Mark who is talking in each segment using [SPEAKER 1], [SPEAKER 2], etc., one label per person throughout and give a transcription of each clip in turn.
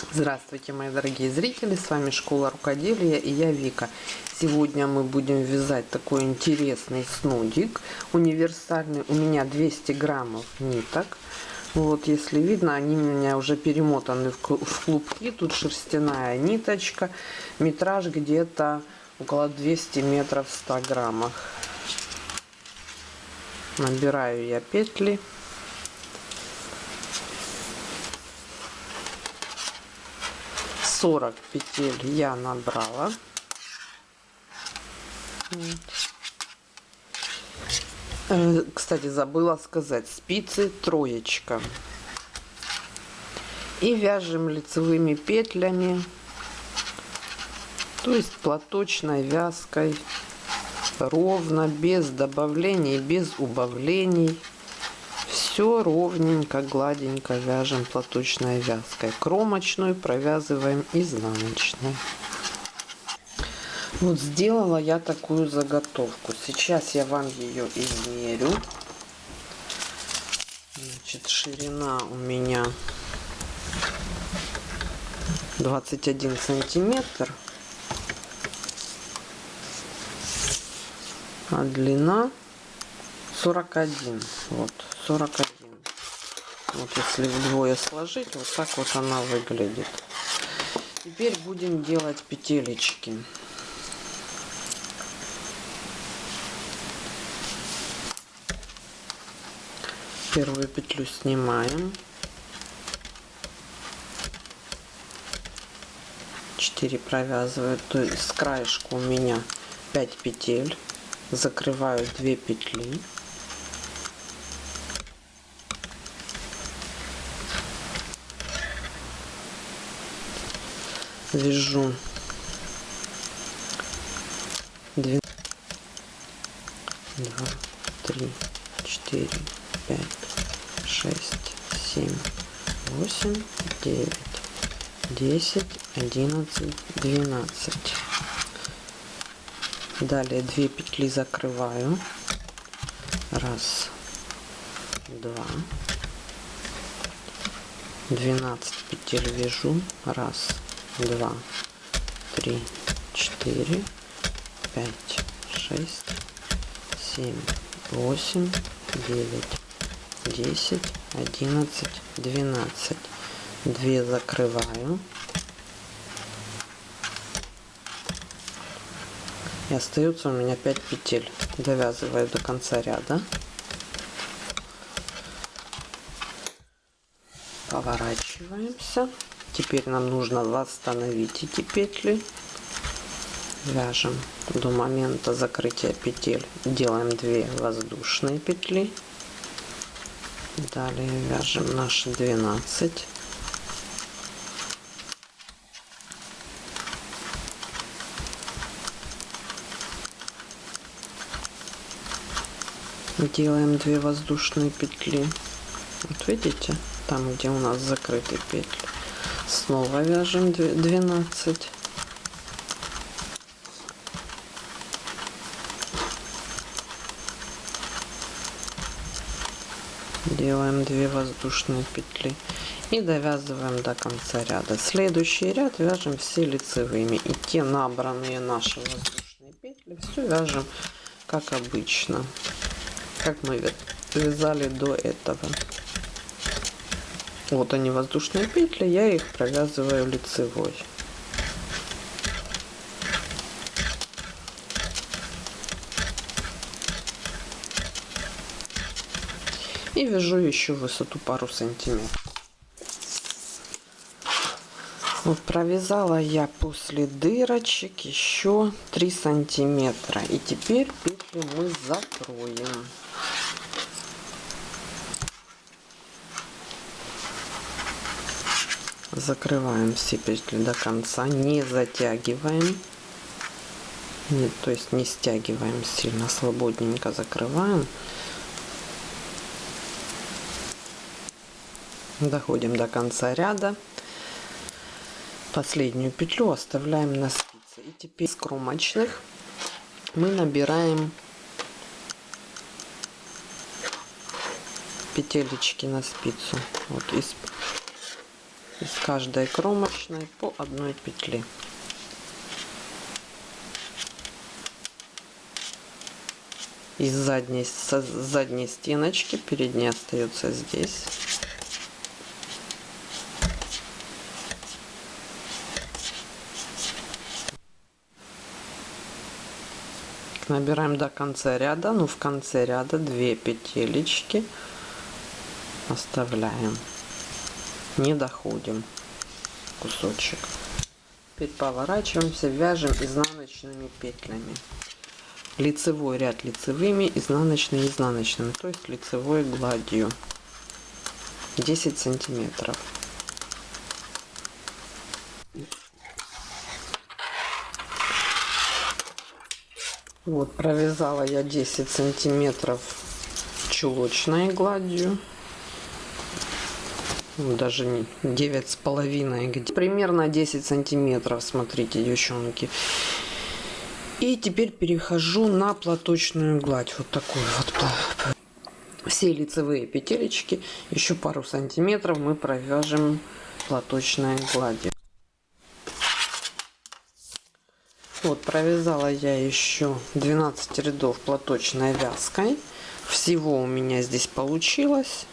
[SPEAKER 1] Здравствуйте, мои дорогие зрители! С вами Школа Рукоделия и я Вика. Сегодня мы будем вязать такой интересный снудик универсальный. У меня 200 граммов ниток. Вот, если видно, они у меня уже перемотаны в клубки. Тут шерстяная ниточка. Метраж где-то около 200 метров в 100 граммах. Набираю я петли. 40 петель я набрала. Э, кстати, забыла сказать, спицы троечка. И вяжем лицевыми петлями, то есть платочной вязкой, ровно, без добавлений, без убавлений все ровненько, гладенько вяжем платочной вязкой. Кромочную провязываем изнаночной. Вот сделала я такую заготовку. Сейчас я вам ее измерю. Значит, ширина у меня 21 сантиметр. А длина 41. Вот, 41. Вот если вдвое сложить, вот так вот она выглядит. Теперь будем делать петелечки. Первую петлю снимаем. 4 провязываю, то есть с краешку у меня 5 петель. Закрываю 2 петли. Вяжу. 2 2 3 4 5 6 7 8 9 10 11 12 далее 2 петли закрываю. Раз два. 12 петель вяжу. Раз два, три, четыре, пять, шесть, семь, восемь, девять, десять, одиннадцать, двенадцать. Две закрываю. И остается у меня 5 петель. Довязываю до конца ряда. Поворачиваемся. Теперь нам нужно восстановить эти петли. Вяжем до момента закрытия петель. Делаем 2 воздушные петли. Далее вяжем наши 12. Делаем 2 воздушные петли. Вот видите, там где у нас закрыты петли снова вяжем 12 делаем 2 воздушные петли и довязываем до конца ряда. Следующий ряд вяжем все лицевыми. И те набранные наши воздушные петли все вяжем как обычно как мы вязали до этого вот они воздушные петли, я их провязываю лицевой. И вяжу еще высоту пару сантиметров. Вот провязала я после дырочек еще 3 сантиметра. И теперь петлю мы закроем. Закрываем все петли до конца не затягиваем. Нет то есть не стягиваем сильно свободненько закрываем. Доходим до конца ряда. Последнюю петлю оставляем на спице. И теперь с кромочных мы набираем петелечки на спицу. Вот из из каждой кромочной по одной петле из задней с задней стеночки передняя остается здесь. Набираем до конца ряда. Ну в конце ряда 2 петелечки оставляем не доходим. Кусочек. Теперь поворачиваемся вяжем изнаночными петлями. Лицевой ряд лицевыми изнаночный изнаночными то есть лицевой гладью. 10 сантиметров. Вот, провязала я 10 сантиметров чулочной гладью. Ну, даже не девять с половиной, примерно 10 сантиметров, смотрите, девчонки. И теперь перехожу на платочную гладь, вот такую вот. Все лицевые петелечки, еще пару сантиметров мы провяжем платочной гладью. Вот, провязала я еще 12 рядов платочной вязкой. Всего у меня здесь получилось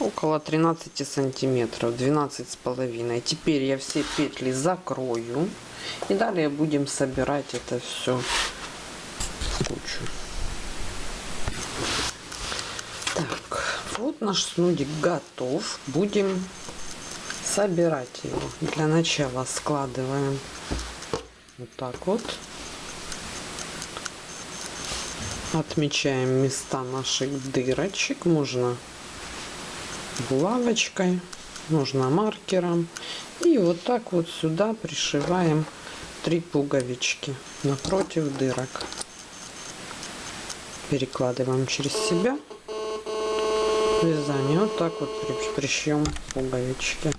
[SPEAKER 1] около 13 сантиметров, 12 с половиной. Теперь я все петли закрою. И далее будем собирать это все в кучу. Так, вот наш снудик готов. Будем собирать его. Для начала складываем вот так вот. Отмечаем места наших дырочек. Можно булавочкой, можно маркером. И вот так вот сюда пришиваем три пуговички напротив дырок. Перекладываем через себя вязание. Вот так вот пришьем пуговички.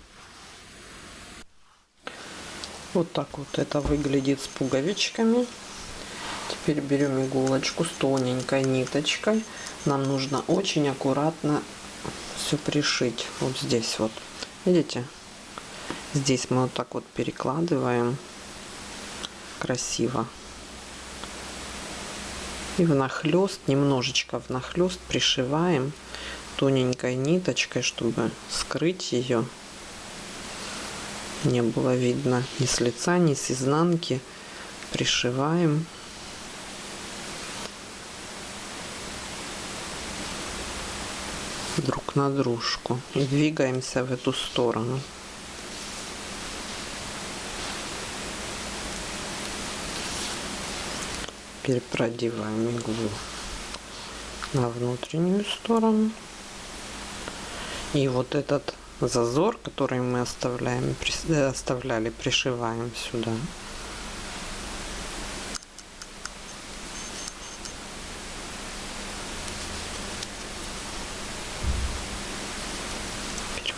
[SPEAKER 1] Вот так вот это выглядит с пуговичками. Теперь берем иголочку с тоненькой ниточкой. Нам нужно очень аккуратно все пришить. Вот здесь вот. Видите? Здесь мы вот так вот перекладываем. Красиво. И внахлест, немножечко внахлест пришиваем тоненькой ниточкой, чтобы скрыть ее не было видно ни с лица, ни с изнанки. Пришиваем. На дружку и двигаемся в эту сторону. Теперь продеваем иглу на внутреннюю сторону. И вот этот зазор, который мы оставляем, э, оставляли, пришиваем сюда.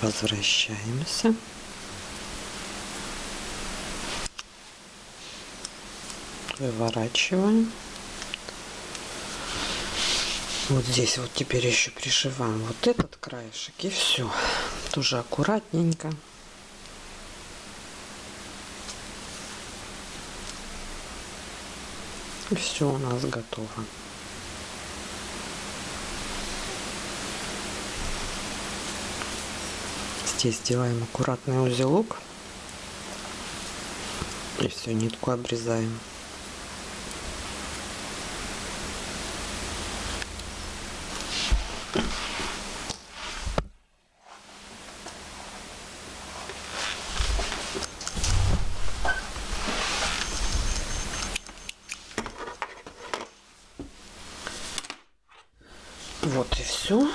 [SPEAKER 1] Возвращаемся. Выворачиваем. Вот здесь вот теперь еще пришиваем вот этот краешек и все. Тоже аккуратненько. И все у нас готово. Здесь сделаем аккуратный узелок. И все, нитку обрезаем. Вот и все.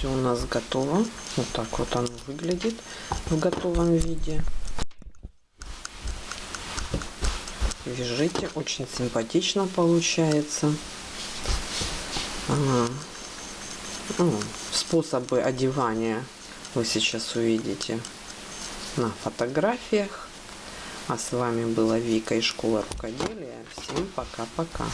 [SPEAKER 1] Все у нас готово. Вот так вот оно выглядит в готовом виде. Вяжите, очень симпатично получается. Ага. Ну, способы одевания вы сейчас увидите на фотографиях. А с вами была Вика из школы рукоделия. Всем пока-пока.